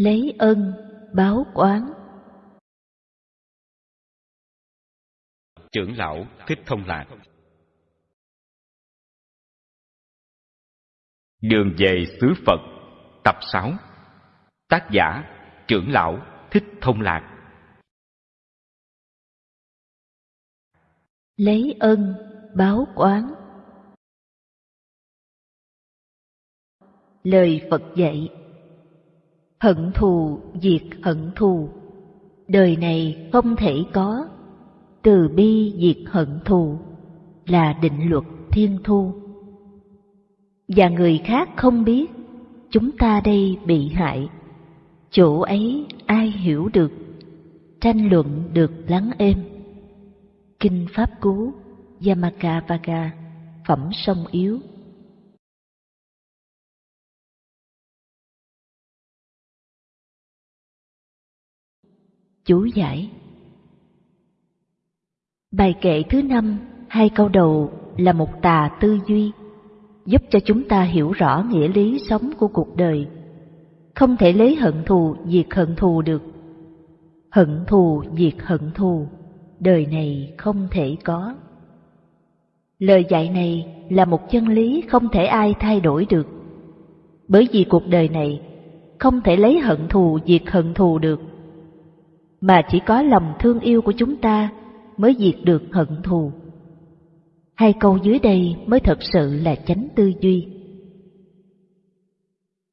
lấy ân báo quán. Trưởng lão thích thông lạc. Đường về xứ phật tập 6 tác giả trưởng lão thích thông lạc. Lấy ân báo quán. Lời phật dạy hận thù, diệt hận thù. Đời này không thể có. Từ bi diệt hận thù là định luật thiên thu. Và người khác không biết, chúng ta đây bị hại. Chỗ ấy ai hiểu được? Tranh luận được lắng êm. Kinh pháp cú yamaka vaga phẩm sông yếu. Chú giải. Bài kệ thứ năm, hai câu đầu là một tà tư duy, giúp cho chúng ta hiểu rõ nghĩa lý sống của cuộc đời. Không thể lấy hận thù, diệt hận thù được. Hận thù, diệt hận thù, đời này không thể có. Lời dạy này là một chân lý không thể ai thay đổi được. Bởi vì cuộc đời này không thể lấy hận thù, diệt hận thù được mà chỉ có lòng thương yêu của chúng ta mới diệt được hận thù. Hai câu dưới đây mới thật sự là chánh tư duy.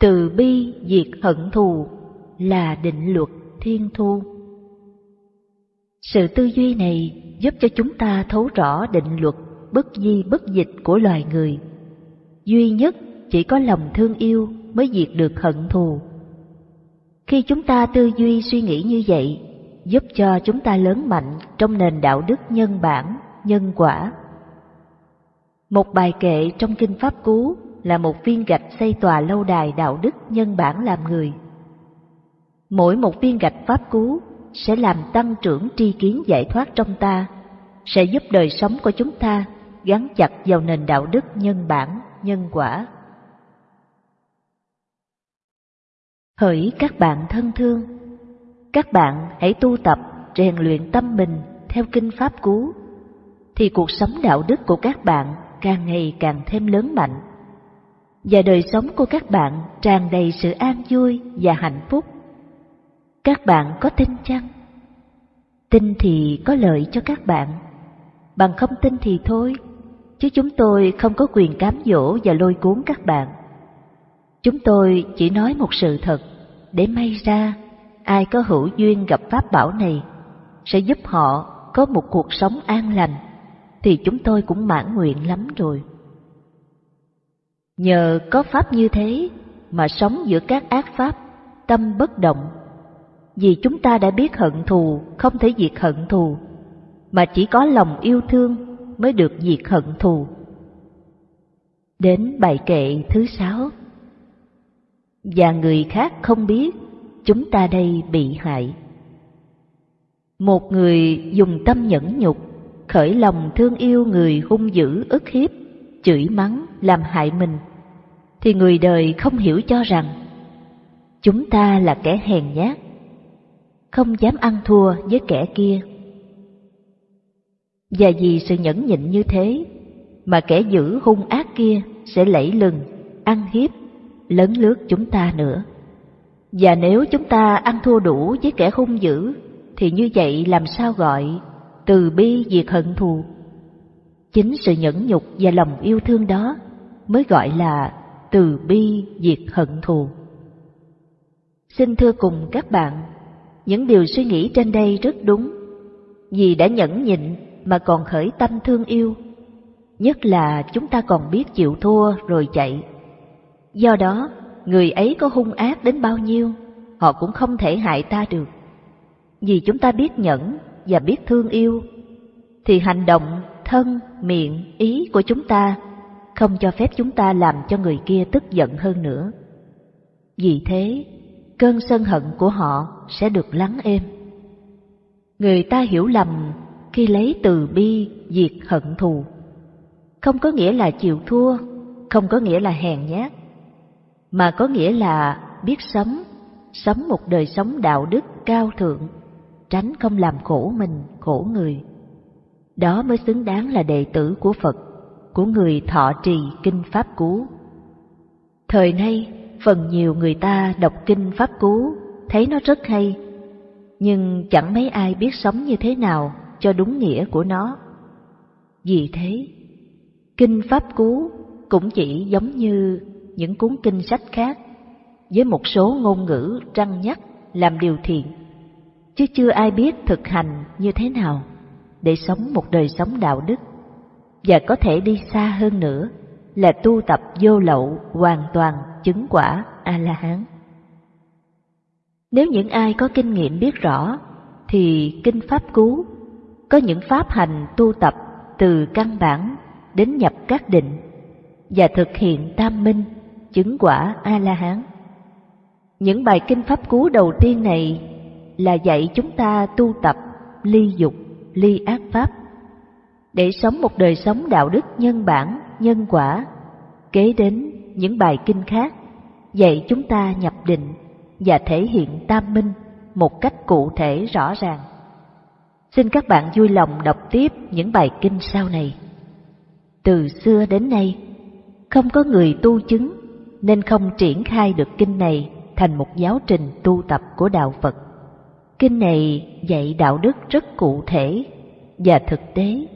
Từ bi diệt hận thù là định luật thiên thu. Sự tư duy này giúp cho chúng ta thấu rõ định luật bất di bất dịch của loài người. Duy nhất chỉ có lòng thương yêu mới diệt được hận thù. Khi chúng ta tư duy suy nghĩ như vậy giúp cho chúng ta lớn mạnh trong nền đạo đức nhân bản, nhân quả. Một bài kệ trong Kinh Pháp Cú là một viên gạch xây tòa lâu đài đạo đức nhân bản làm người. Mỗi một viên gạch Pháp Cú sẽ làm tăng trưởng tri kiến giải thoát trong ta, sẽ giúp đời sống của chúng ta gắn chặt vào nền đạo đức nhân bản, nhân quả. Hỡi các bạn thân thương, các bạn hãy tu tập, rèn luyện tâm mình theo kinh pháp cú, thì cuộc sống đạo đức của các bạn càng ngày càng thêm lớn mạnh. Và đời sống của các bạn tràn đầy sự an vui và hạnh phúc. Các bạn có tin chăng? Tin thì có lợi cho các bạn, bằng không tin thì thôi, chứ chúng tôi không có quyền cám dỗ và lôi cuốn các bạn. Chúng tôi chỉ nói một sự thật để may ra ai có hữu duyên gặp pháp bảo này sẽ giúp họ có một cuộc sống an lành thì chúng tôi cũng mãn nguyện lắm rồi. Nhờ có pháp như thế mà sống giữa các ác pháp, tâm bất động. Vì chúng ta đã biết hận thù không thể diệt hận thù, mà chỉ có lòng yêu thương mới được diệt hận thù. Đến bài kệ thứ sáu Và người khác không biết chúng ta đây bị hại. Một người dùng tâm nhẫn nhục, khởi lòng thương yêu người hung dữ ức hiếp, chửi mắng, làm hại mình, thì người đời không hiểu cho rằng chúng ta là kẻ hèn nhát, không dám ăn thua với kẻ kia. Và vì sự nhẫn nhịn như thế, mà kẻ dữ hung ác kia sẽ lẫy lừng, ăn hiếp, lấn lướt chúng ta nữa. Và nếu chúng ta ăn thua đủ với kẻ hung dữ, thì như vậy làm sao gọi từ bi diệt hận thù? Chính sự nhẫn nhục và lòng yêu thương đó mới gọi là từ bi diệt hận thù. Xin thưa cùng các bạn, những điều suy nghĩ trên đây rất đúng, vì đã nhẫn nhịn mà còn khởi tâm thương yêu, nhất là chúng ta còn biết chịu thua rồi chạy. Do đó, người ấy có hung ác đến bao nhiêu, họ cũng không thể hại ta được. Vì chúng ta biết nhẫn và biết thương yêu, thì hành động, thân, miệng, ý của chúng ta không cho phép chúng ta làm cho người kia tức giận hơn nữa. Vì thế, cơn sân hận của họ sẽ được lắng êm. Người ta hiểu lầm khi lấy từ bi diệt hận thù. Không có nghĩa là chịu thua, không có nghĩa là hèn nhát, mà có nghĩa là biết sống, sống một đời sống đạo đức cao thượng, tránh không làm khổ mình, khổ người. Đó mới xứng đáng là đệ tử của Phật, của người thọ trì kinh Pháp Cú. Thời nay, phần nhiều người ta đọc kinh Pháp Cú, thấy nó rất hay, nhưng chẳng mấy ai biết sống như thế nào cho đúng nghĩa của nó. Vì thế, kinh Pháp Cú cũng chỉ giống như những cuốn kinh sách khác, với một số ngôn ngữ răng nhắc làm điều thiện, chứ chưa ai biết thực hành như thế nào để sống một đời sống đạo đức, và có thể đi xa hơn nữa là tu tập vô lậu hoàn toàn chứng quả A-la-hán. Nếu những ai có kinh nghiệm biết rõ, thì Kinh Pháp Cú có những pháp hành tu tập từ căn bản đến nhập các định và thực hiện tam minh, chứng quả A-la-hán. Những bài Kinh Pháp Cú đầu tiên này là dạy chúng ta tu tập ly dục, ly ác pháp, để sống một đời sống đạo đức nhân bản, nhân quả. Kế đến những bài kinh khác dạy chúng ta nhập định và thể hiện tam minh một cách cụ thể rõ ràng. Xin các bạn vui lòng đọc tiếp những bài kinh sau này. Từ xưa đến nay, không có người tu chứng nên không triển khai được kinh này thành một giáo trình tu tập của đạo Phật. Kinh này dạy đạo đức rất cụ thể và thực tế.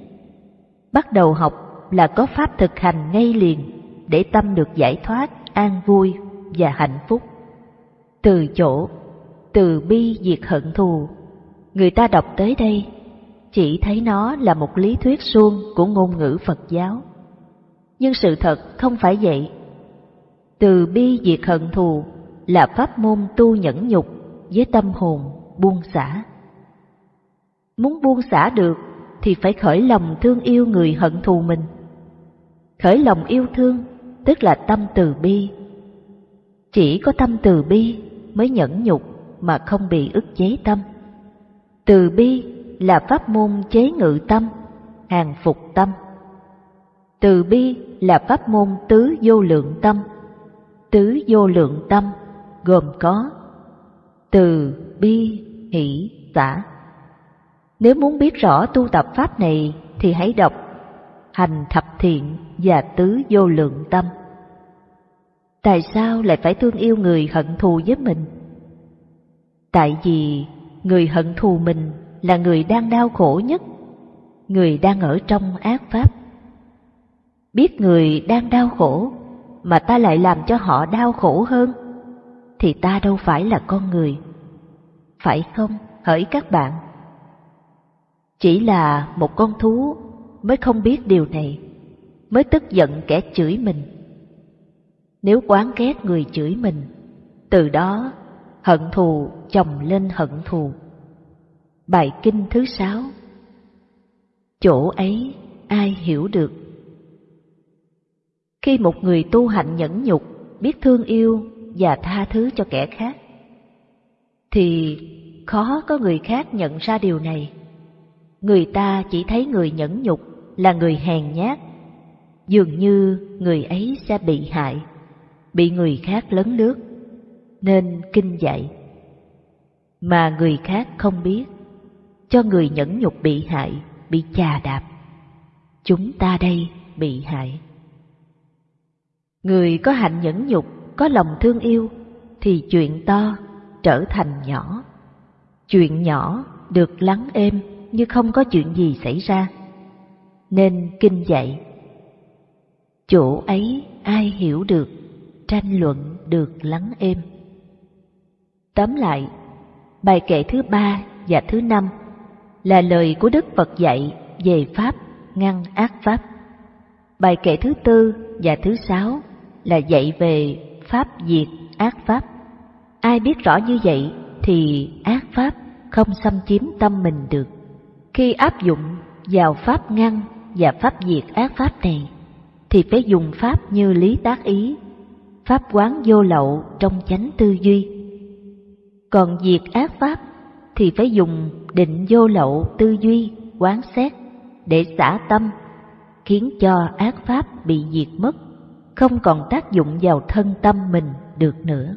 Bắt đầu học là có pháp thực hành ngay liền để tâm được giải thoát, an vui và hạnh phúc. Từ chỗ từ bi diệt hận thù, người ta đọc tới đây chỉ thấy nó là một lý thuyết suông của ngôn ngữ Phật giáo. Nhưng sự thật không phải vậy. Từ bi diệt hận thù là pháp môn tu nhẫn nhục với tâm hồn buông xả. Muốn buông xả được thì phải khởi lòng thương yêu người hận thù mình. Khởi lòng yêu thương tức là tâm từ bi. Chỉ có tâm từ bi mới nhẫn nhục mà không bị ức chế tâm. Từ bi là pháp môn chế ngự tâm, hàng phục tâm. Từ bi là pháp môn tứ vô lượng tâm. Tứ vô lượng tâm gồm có từ bi hỷ xả. Nếu muốn biết rõ tu tập pháp này thì hãy đọc Hành thập thiện và tứ vô lượng tâm. Tại sao lại phải thương yêu người hận thù với mình? Tại vì người hận thù mình là người đang đau khổ nhất, người đang ở trong ác pháp. Biết người đang đau khổ mà ta lại làm cho họ đau khổ hơn, thì ta đâu phải là con người. Phải không, hỡi các bạn? Chỉ là một con thú mới không biết điều này, mới tức giận kẻ chửi mình. Nếu quán ghét người chửi mình, từ đó hận thù chồng lên hận thù. Bài kinh thứ sáu Chỗ ấy ai hiểu được? Khi một người tu hạnh nhẫn nhục, biết thương yêu và tha thứ cho kẻ khác, thì khó có người khác nhận ra điều này. Người ta chỉ thấy người nhẫn nhục là người hèn nhát, dường như người ấy sẽ bị hại, bị người khác lấn lướt, nên kinh dạy. Mà người khác không biết, cho người nhẫn nhục bị hại, bị chà đạp. Chúng ta đây bị hại. Người có hạnh nhẫn nhục, có lòng thương yêu, thì chuyện to trở thành nhỏ. Chuyện nhỏ được lắng êm như không có chuyện gì xảy ra. Nên kinh dạy. Chỗ ấy ai hiểu được, tranh luận được lắng êm. Tóm lại, bài kệ thứ ba và thứ năm là lời của Đức Phật dạy về Pháp ngăn ác Pháp. Bài kệ thứ tư và thứ sáu là dạy về Pháp diệt ác Pháp. Ai biết rõ như vậy thì ác Pháp không xâm chiếm tâm mình được. Khi áp dụng vào Pháp ngăn và Pháp diệt ác Pháp này, thì phải dùng Pháp như lý tác ý, Pháp quán vô lậu trong chánh tư duy. Còn diệt ác Pháp thì phải dùng định vô lậu tư duy, quán xét để xả tâm, khiến cho ác Pháp bị diệt mất, không còn tác dụng vào thân tâm mình được nữa.